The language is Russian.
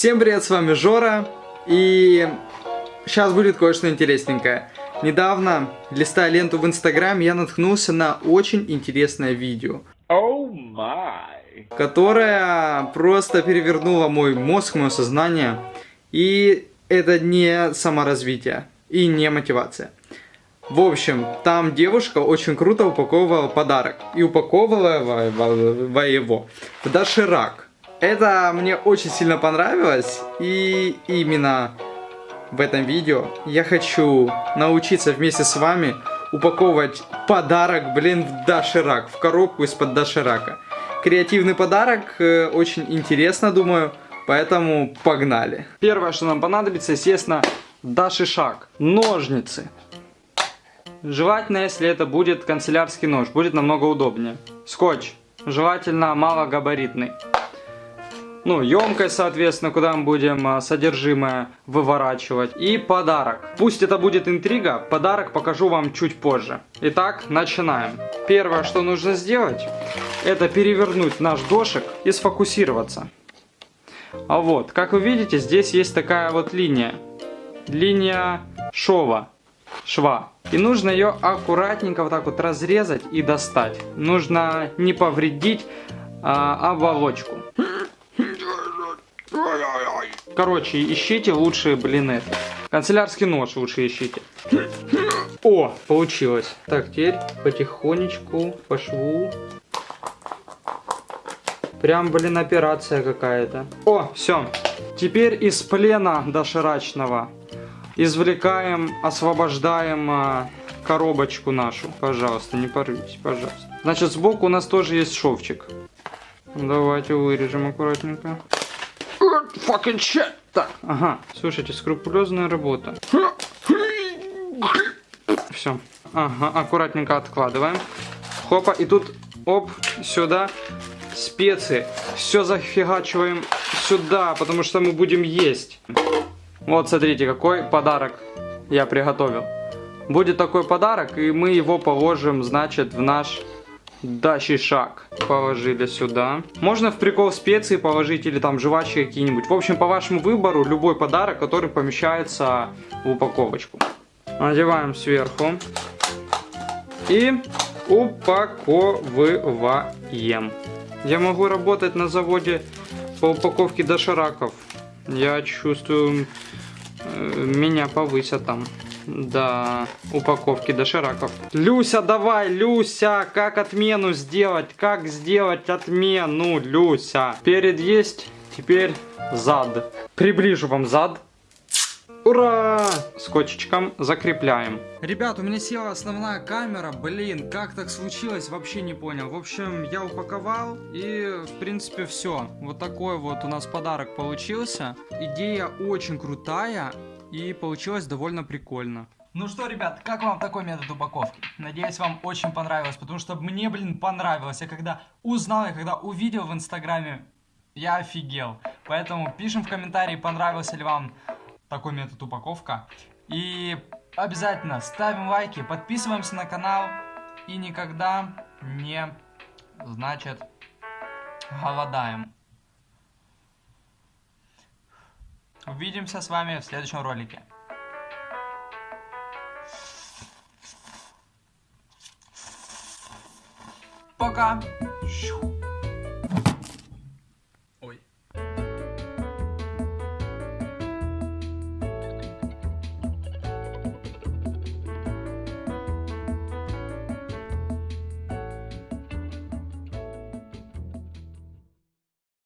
Всем привет, с вами Жора, и сейчас будет кое-что интересненькое. Недавно, листая ленту в Инстаграм, я наткнулся на очень интересное видео. Oh my. Которое просто перевернуло мой мозг, мое сознание. И это не саморазвитие и не мотивация. В общем, там девушка очень круто упаковывала подарок. И упаковывала его в доширак. Это мне очень сильно понравилось. И именно в этом видео я хочу научиться вместе с вами упаковывать подарок, блин, в доширак. В коробку из-под доширака. Креативный подарок, э, очень интересно, думаю. Поэтому погнали. Первое, что нам понадобится, естественно, дашишак. Ножницы. Желательно, если это будет канцелярский нож, будет намного удобнее. Скотч. Желательно малогабаритный. Ну, емкость, соответственно, куда мы будем а, содержимое выворачивать. И подарок. Пусть это будет интрига, подарок покажу вам чуть позже. Итак, начинаем. Первое, что нужно сделать, это перевернуть наш дошик и сфокусироваться. А вот, как вы видите, здесь есть такая вот линия. Линия шова, шва. И нужно ее аккуратненько вот так вот разрезать и достать. Нужно не повредить а, оболочку. Короче, ищите лучшие блин это. Канцелярский нож лучше ищите. О, получилось. Так, теперь потихонечку по шву Прям, блин, операция какая-то. О, все. Теперь из плена доширачного извлекаем, освобождаем а, коробочку нашу. Пожалуйста, не порвись, пожалуйста. Значит, сбоку у нас тоже есть шовчик. Давайте вырежем аккуратненько. Fucking shit. Так, ага. Слушайте, скрупулезная работа. Все. Ага, аккуратненько откладываем. Хопа, и тут, оп, сюда специи. Все зафигачиваем сюда, потому что мы будем есть. Вот, смотрите, какой подарок я приготовил. Будет такой подарок, и мы его положим, значит, в наш дальший шаг. Положили сюда. Можно в прикол специи положить или там жвачки какие-нибудь. В общем, по вашему выбору, любой подарок, который помещается в упаковочку. Надеваем сверху. И упаковываем. Я могу работать на заводе по упаковке дошираков. Я чувствую, э, меня повысят там. Да, упаковки дошираков. Люся, давай, Люся, как отмену сделать? Как сделать отмену, Люся? Перед есть, теперь зад. Приближу вам зад. Ура! Скотчичком закрепляем. Ребят, у меня села основная камера. Блин, как так случилось, вообще не понял. В общем, я упаковал и, в принципе, все. Вот такой вот у нас подарок получился. Идея очень крутая и получилось довольно прикольно. Ну что, ребят, как вам такой метод упаковки? Надеюсь, вам очень понравилось, потому что мне, блин, понравилось. Я когда узнал, я когда увидел в инстаграме, я офигел. Поэтому пишем в комментарии, понравился ли вам такой метод упаковка. И обязательно ставим лайки, подписываемся на канал и никогда не, значит, голодаем. Увидимся с вами в следующем ролике. Пока!